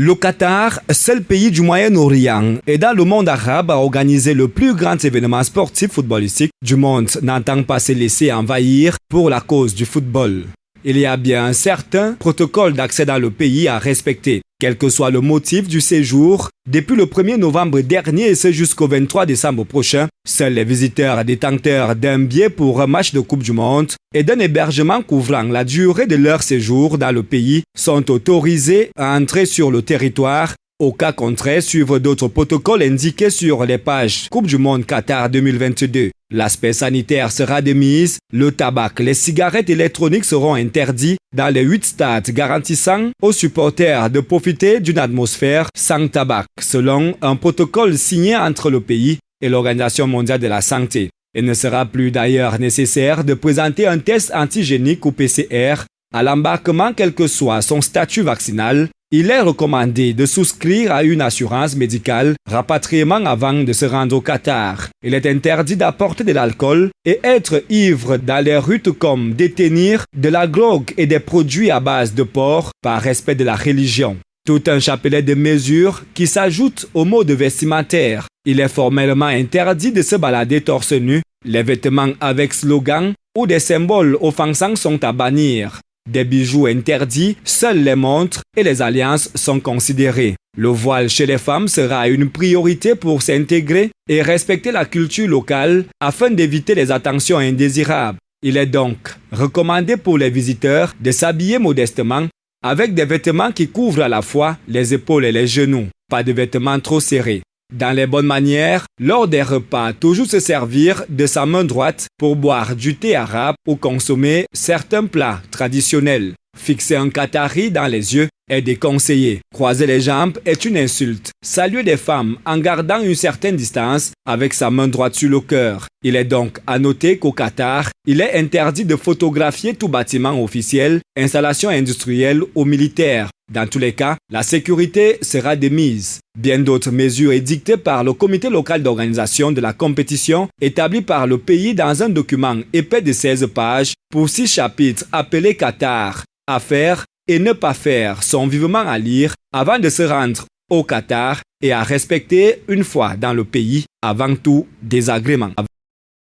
Le Qatar, seul pays du Moyen-Orient et dans le monde arabe à organiser le plus grand événement sportif footballistique du monde, n'entend pas se laisser envahir pour la cause du football. Il y a bien un certain protocole d'accès dans le pays à respecter. Quel que soit le motif du séjour, depuis le 1er novembre dernier et ce jusqu'au 23 décembre prochain, seuls les visiteurs détenteurs d'un billet pour un match de Coupe du Monde et d'un hébergement couvrant la durée de leur séjour dans le pays sont autorisés à entrer sur le territoire au cas contraire, suivre d'autres protocoles indiqués sur les pages Coupe du Monde Qatar 2022. L'aspect sanitaire sera de mise, le tabac, les cigarettes électroniques seront interdits dans les huit stades garantissant aux supporters de profiter d'une atmosphère sans tabac, selon un protocole signé entre le pays et l'Organisation mondiale de la santé. Il ne sera plus d'ailleurs nécessaire de présenter un test antigénique ou PCR à l'embarquement quel que soit son statut vaccinal il est recommandé de souscrire à une assurance médicale rapatriement avant de se rendre au Qatar. Il est interdit d'apporter de l'alcool et être ivre dans les rues comme détenir de la drogue et des produits à base de porc par respect de la religion. Tout un chapelet de mesures qui s'ajoutent au mode vestimentaire. Il est formellement interdit de se balader torse nu. Les vêtements avec slogan ou des symboles offensants sont à bannir. Des bijoux interdits, seules les montres et les alliances sont considérées. Le voile chez les femmes sera une priorité pour s'intégrer et respecter la culture locale afin d'éviter les attentions indésirables. Il est donc recommandé pour les visiteurs de s'habiller modestement avec des vêtements qui couvrent à la fois les épaules et les genoux, pas de vêtements trop serrés. Dans les bonnes manières, lors des repas, toujours se servir de sa main droite pour boire du thé arabe ou consommer certains plats traditionnels. Fixer un Qatari dans les yeux est déconseillé. Croiser les jambes est une insulte. Saluer des femmes en gardant une certaine distance avec sa main droite sur le cœur. Il est donc à noter qu'au Qatar, il est interdit de photographier tout bâtiment officiel, installation industrielle ou militaire. Dans tous les cas, la sécurité sera démise. Bien d'autres mesures édictées par le comité local d'organisation de la compétition établi par le pays dans un document épais de 16 pages pour six chapitres appelés Qatar à faire et ne pas faire sont vivement à lire avant de se rendre au Qatar et à respecter une fois dans le pays avant tout désagrément.